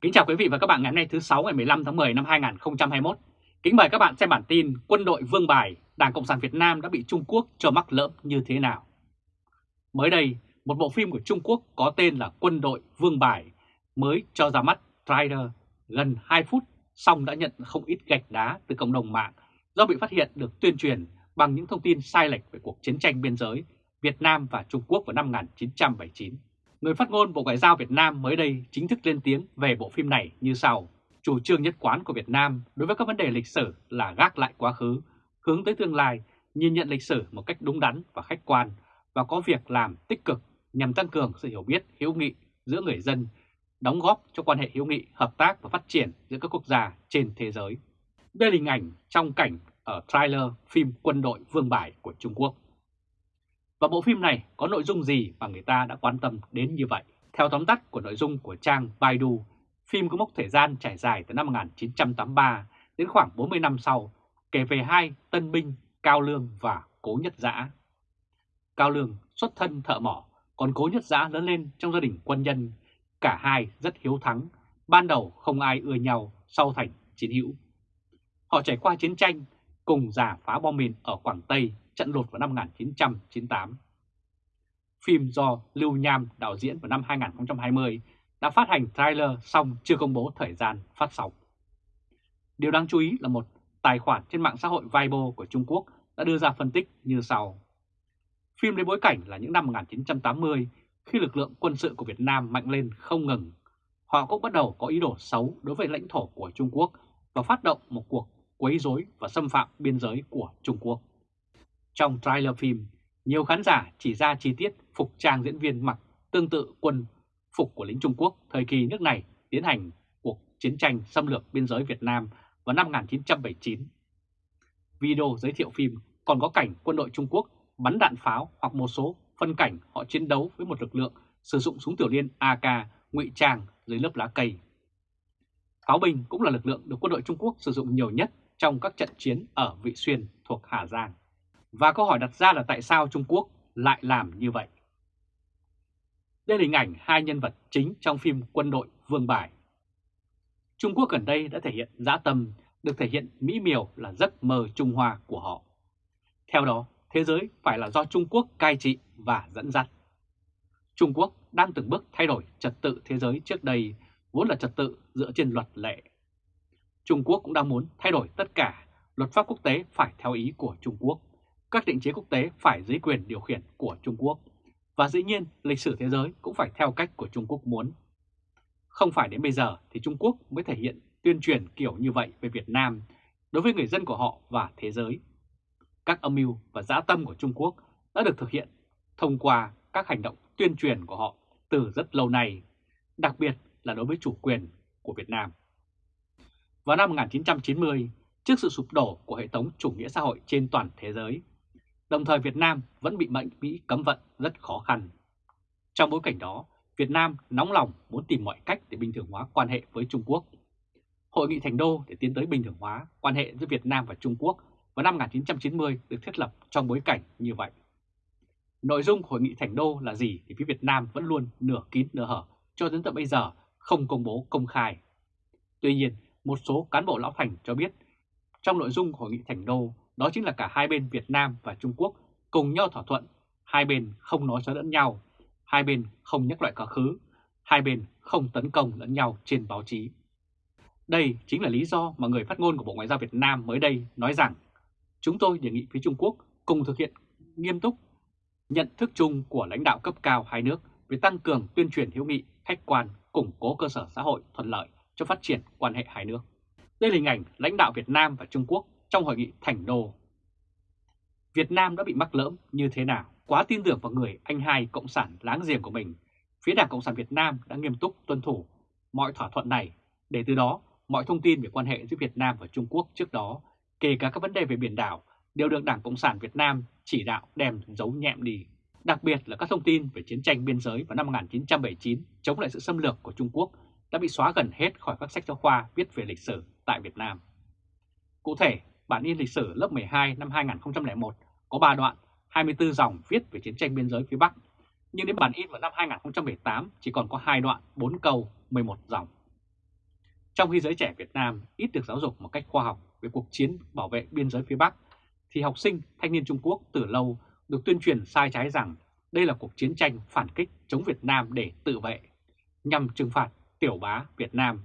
Kính chào quý vị và các bạn ngày hôm nay thứ 6 ngày 15 tháng 10 năm 2021. Kính mời các bạn xem bản tin Quân đội Vương Bài, Đảng Cộng sản Việt Nam đã bị Trung Quốc cho mắc lỡm như thế nào. Mới đây, một bộ phim của Trung Quốc có tên là Quân đội Vương Bài mới cho ra mắt trailer gần 2 phút xong đã nhận không ít gạch đá từ cộng đồng mạng do bị phát hiện được tuyên truyền bằng những thông tin sai lệch về cuộc chiến tranh biên giới Việt Nam và Trung Quốc vào năm 1979. Người phát ngôn Bộ Ngoại giao Việt Nam mới đây chính thức lên tiếng về bộ phim này như sau. Chủ trương nhất quán của Việt Nam đối với các vấn đề lịch sử là gác lại quá khứ, hướng tới tương lai, nhìn nhận lịch sử một cách đúng đắn và khách quan và có việc làm tích cực nhằm tăng cường sự hiểu biết hữu nghị giữa người dân, đóng góp cho quan hệ hữu nghị, hợp tác và phát triển giữa các quốc gia trên thế giới. Đây là hình ảnh trong cảnh ở trailer phim Quân đội Vương Bài của Trung Quốc. Và bộ phim này có nội dung gì mà người ta đã quan tâm đến như vậy? Theo tóm tắt của nội dung của trang Baidu, phim có mốc thời gian trải dài từ năm 1983 đến khoảng 40 năm sau, kể về hai tân binh Cao Lương và Cố Nhất Giã. Cao Lương xuất thân thợ mỏ, còn Cố Nhất Giã lớn lên trong gia đình quân nhân. Cả hai rất hiếu thắng, ban đầu không ai ưa nhau, sau thành chiến hữu. Họ trải qua chiến tranh, cùng giả phá bom mìn ở Quảng Tây trận lụt vào năm 1998. Phim do Lưu Nham đạo diễn vào năm 2020 đã phát hành trailer xong chưa công bố thời gian phát sóng. Điều đáng chú ý là một tài khoản trên mạng xã hội Weibo của Trung Quốc đã đưa ra phân tích như sau. Phim lấy bối cảnh là những năm 1980 khi lực lượng quân sự của Việt Nam mạnh lên không ngừng. Họ cũng bắt đầu có ý đồ xấu đối với lãnh thổ của Trung Quốc và phát động một cuộc quấy rối và xâm phạm biên giới của Trung Quốc. Trong trailer phim, nhiều khán giả chỉ ra chi tiết phục trang diễn viên mặc tương tự quân phục của lính Trung Quốc thời kỳ nước này tiến hành cuộc chiến tranh xâm lược biên giới Việt Nam vào năm 1979. Video giới thiệu phim còn có cảnh quân đội Trung Quốc bắn đạn pháo hoặc một số phân cảnh họ chiến đấu với một lực lượng sử dụng súng tiểu liên AK ngụy trang dưới lớp lá cây. Pháo binh cũng là lực lượng được quân đội Trung Quốc sử dụng nhiều nhất trong các trận chiến ở Vị Xuyên thuộc Hà Giang. Và câu hỏi đặt ra là tại sao Trung Quốc lại làm như vậy? Đây là hình ảnh hai nhân vật chính trong phim Quân đội Vương Bài. Trung Quốc gần đây đã thể hiện dã tâm, được thể hiện mỹ miều là giấc mơ Trung Hoa của họ. Theo đó, thế giới phải là do Trung Quốc cai trị và dẫn dắt. Trung Quốc đang từng bước thay đổi trật tự thế giới trước đây, vốn là trật tự dựa trên luật lệ. Trung Quốc cũng đang muốn thay đổi tất cả, luật pháp quốc tế phải theo ý của Trung Quốc các định chế quốc tế phải dưới quyền điều khiển của Trung Quốc. Và dĩ nhiên, lịch sử thế giới cũng phải theo cách của Trung Quốc muốn. Không phải đến bây giờ thì Trung Quốc mới thể hiện tuyên truyền kiểu như vậy về Việt Nam đối với người dân của họ và thế giới. Các âm mưu và dã tâm của Trung Quốc đã được thực hiện thông qua các hành động tuyên truyền của họ từ rất lâu nay, đặc biệt là đối với chủ quyền của Việt Nam. Vào năm 1990, trước sự sụp đổ của hệ thống chủ nghĩa xã hội trên toàn thế giới, Đồng thời Việt Nam vẫn bị mệnh Mỹ cấm vận rất khó khăn. Trong bối cảnh đó, Việt Nam nóng lòng muốn tìm mọi cách để bình thường hóa quan hệ với Trung Quốc. Hội nghị Thành Đô để tiến tới bình thường hóa quan hệ giữa Việt Nam và Trung Quốc vào năm 1990 được thiết lập trong bối cảnh như vậy. Nội dung Hội nghị Thành Đô là gì thì phía Việt Nam vẫn luôn nửa kín nửa hở cho đến tận bây giờ không công bố công khai. Tuy nhiên, một số cán bộ lão thành cho biết trong nội dung Hội nghị Thành Đô đó chính là cả hai bên Việt Nam và Trung Quốc cùng nhau thỏa thuận, hai bên không nói xấu lẫn nhau, hai bên không nhắc lại quá khứ, hai bên không tấn công lẫn nhau trên báo chí. Đây chính là lý do mà người phát ngôn của Bộ Ngoại giao Việt Nam mới đây nói rằng chúng tôi đề nghị phía Trung Quốc cùng thực hiện nghiêm túc nhận thức chung của lãnh đạo cấp cao hai nước về tăng cường tuyên truyền hữu nghị, khách quan, củng cố cơ sở xã hội thuận lợi cho phát triển quan hệ hai nước. Đây là hình ảnh lãnh đạo Việt Nam và Trung Quốc trong hội nghị Thành Đô. Việt Nam đã bị mắc lỡm như thế nào? Quá tin tưởng vào người anh hai Cộng sản láng giềng của mình, phía Đảng Cộng sản Việt Nam đã nghiêm túc tuân thủ mọi thỏa thuận này, để từ đó mọi thông tin về quan hệ giữa Việt Nam và Trung Quốc trước đó, kể cả các vấn đề về biển đảo, đều được Đảng Cộng sản Việt Nam chỉ đạo đem giấu nhẹm đi. Đặc biệt là các thông tin về chiến tranh biên giới vào năm 1979 chống lại sự xâm lược của Trung Quốc đã bị xóa gần hết khỏi các sách giáo khoa viết về lịch sử tại Việt Nam. Cụ thể, bản in lịch sử lớp 12 năm 2001 có 3 đoạn, 24 dòng viết về chiến tranh biên giới phía Bắc, nhưng đến bản in vào năm 2018 chỉ còn có 2 đoạn, 4 câu, 11 dòng. Trong khi giới trẻ Việt Nam ít được giáo dục một cách khoa học về cuộc chiến bảo vệ biên giới phía Bắc, thì học sinh thanh niên Trung Quốc từ lâu được tuyên truyền sai trái rằng đây là cuộc chiến tranh phản kích chống Việt Nam để tự vệ, nhằm trừng phạt tiểu bá Việt Nam,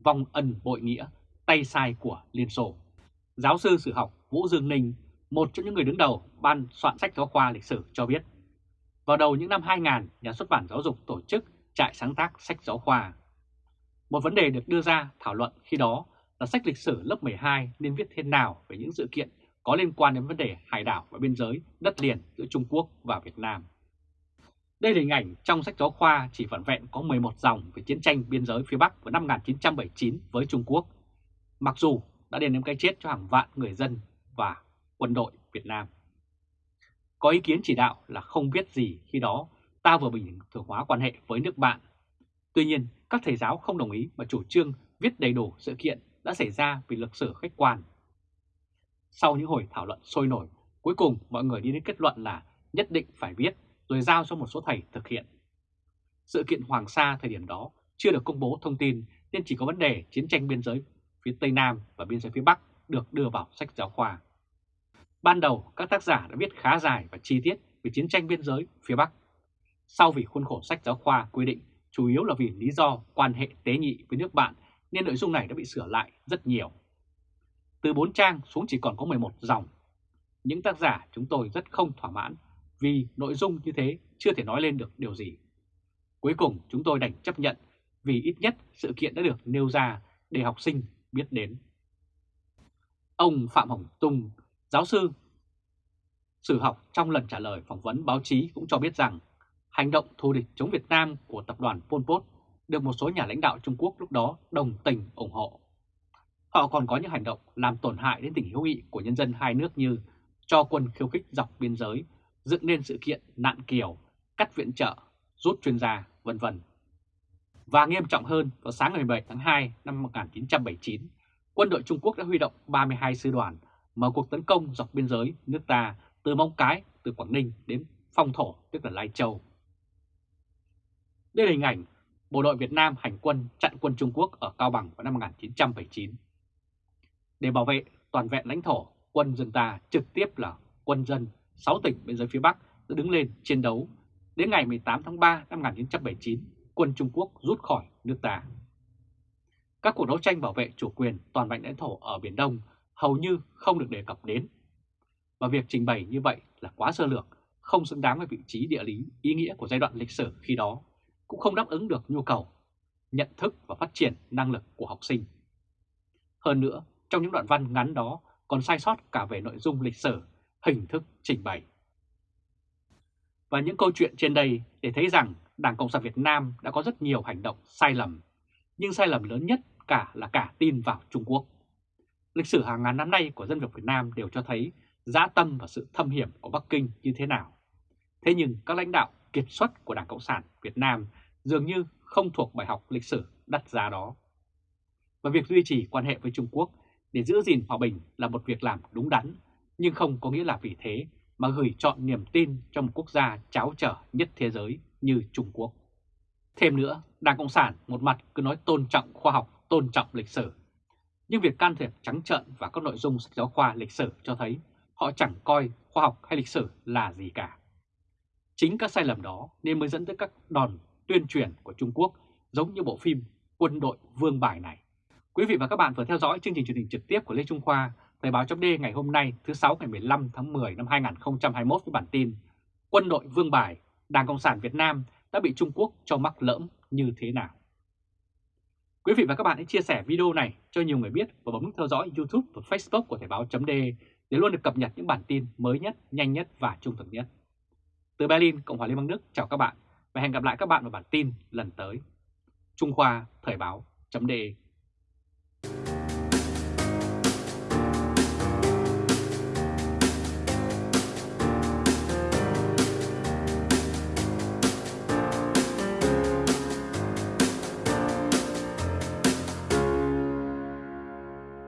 vong ân bội nghĩa, tay sai của Liên Xô. Giáo sư sử học Vũ Dương Ninh, một trong những người đứng đầu ban soạn sách giáo khoa lịch sử cho biết, vào đầu những năm 2000, nhà xuất bản giáo dục tổ chức trại sáng tác sách giáo khoa. Một vấn đề được đưa ra thảo luận khi đó là sách lịch sử lớp 12 nên viết thế nào về những sự kiện có liên quan đến vấn đề hải đảo và biên giới, đất liền giữa Trung Quốc và Việt Nam. Đây là hình ảnh trong sách giáo khoa chỉ vỏn vẹn có 11 dòng về chiến tranh biên giới phía Bắc vào năm 1979 với Trung Quốc, mặc dù đã đem đến cái chết cho hàng vạn người dân và quân đội Việt Nam. Có ý kiến chỉ đạo là không biết gì khi đó ta vừa bình thường hóa quan hệ với nước bạn. Tuy nhiên, các thầy giáo không đồng ý và chủ trương viết đầy đủ sự kiện đã xảy ra vì lịch sử khách quan. Sau những hồi thảo luận sôi nổi, cuối cùng mọi người đi đến kết luận là nhất định phải viết rồi giao cho một số thầy thực hiện. Sự kiện Hoàng Sa thời điểm đó chưa được công bố thông tin nên chỉ có vấn đề chiến tranh biên giới phía Tây Nam và biên giới phía Bắc được đưa vào sách giáo khoa. Ban đầu, các tác giả đã viết khá dài và chi tiết về chiến tranh biên giới phía Bắc. Sau vì khuôn khổ sách giáo khoa quy định chủ yếu là vì lý do quan hệ tế nhị với nước bạn, nên nội dung này đã bị sửa lại rất nhiều. Từ 4 trang xuống chỉ còn có 11 dòng. Những tác giả chúng tôi rất không thỏa mãn vì nội dung như thế chưa thể nói lên được điều gì. Cuối cùng, chúng tôi đành chấp nhận vì ít nhất sự kiện đã được nêu ra để học sinh biết đến. Ông Phạm Hồng Tung, giáo sư sử học trong lần trả lời phỏng vấn báo chí cũng cho biết rằng hành động thù địch chống Việt Nam của tập đoàn Pol Pot được một số nhà lãnh đạo Trung Quốc lúc đó đồng tình ủng hộ. Họ còn có những hành động làm tổn hại đến tình hữu nghị của nhân dân hai nước như cho quân khiêu khích dọc biên giới, dựng nên sự kiện nạn kiều, cắt viện trợ, rút chuyên gia, vân vân. Và nghiêm trọng hơn, vào sáng ngày 17 tháng 2 năm 1979, quân đội Trung Quốc đã huy động 32 sư đoàn mở cuộc tấn công dọc biên giới nước ta từ Móng Cái, từ Quảng Ninh đến Phong Thổ, tức là Lai Châu. Đây là hình ảnh bộ đội Việt Nam hành quân chặn quân Trung Quốc ở Cao Bằng vào năm 1979. Để bảo vệ toàn vẹn lãnh thổ, quân dân ta trực tiếp là quân dân 6 tỉnh biên giới phía Bắc đã đứng lên chiến đấu. Đến ngày 18 tháng 3 năm 1979, quân Trung Quốc rút khỏi nước ta. Các cuộc đấu tranh bảo vệ chủ quyền toàn vẹn lãnh thổ ở Biển Đông hầu như không được đề cập đến. Và việc trình bày như vậy là quá sơ lược, không xứng đáng với vị trí địa lý, ý nghĩa của giai đoạn lịch sử khi đó, cũng không đáp ứng được nhu cầu, nhận thức và phát triển năng lực của học sinh. Hơn nữa, trong những đoạn văn ngắn đó còn sai sót cả về nội dung lịch sử, hình thức trình bày. Và những câu chuyện trên đây để thấy rằng Đảng Cộng sản Việt Nam đã có rất nhiều hành động sai lầm, nhưng sai lầm lớn nhất cả là cả tin vào Trung Quốc. Lịch sử hàng ngàn năm nay của dân tộc Việt Nam đều cho thấy dã tâm và sự thâm hiểm của Bắc Kinh như thế nào. Thế nhưng các lãnh đạo kiệt xuất của Đảng Cộng sản Việt Nam dường như không thuộc bài học lịch sử đắt giá đó. Và việc duy trì quan hệ với Trung Quốc để giữ gìn hòa bình là một việc làm đúng đắn, nhưng không có nghĩa là vì thế mà gửi chọn niềm tin cho một quốc gia cháo trở nhất thế giới như Trung Quốc. Thêm nữa, Đảng Cộng sản một mặt cứ nói tôn trọng khoa học, tôn trọng lịch sử. Nhưng việc can thiệp trắng trợn vào các nội dung sách giáo khoa lịch sử cho thấy họ chẳng coi khoa học hay lịch sử là gì cả. Chính các sai lầm đó nên mới dẫn tới các đòn tuyên truyền của Trung Quốc giống như bộ phim Quân đội Vương Bài này. Quý vị và các bạn vừa theo dõi chương trình truyền hình trực tiếp của Lê Trung Khoa, Thời báo chấm ngày hôm nay thứ 6 ngày 15 tháng 10 năm 2021 với bản tin Quân đội Vương Bài, Đảng Cộng sản Việt Nam đã bị Trung Quốc cho mắc lỡm như thế nào? Quý vị và các bạn hãy chia sẻ video này cho nhiều người biết và bấm nút theo dõi YouTube và Facebook của Thời Báo .de để luôn được cập nhật những bản tin mới nhất, nhanh nhất và trung thực nhất. Từ Berlin, Cộng hòa Liên bang Đức, chào các bạn và hẹn gặp lại các bạn vào bản tin lần tới. Trung Khoa Thời Báo .de.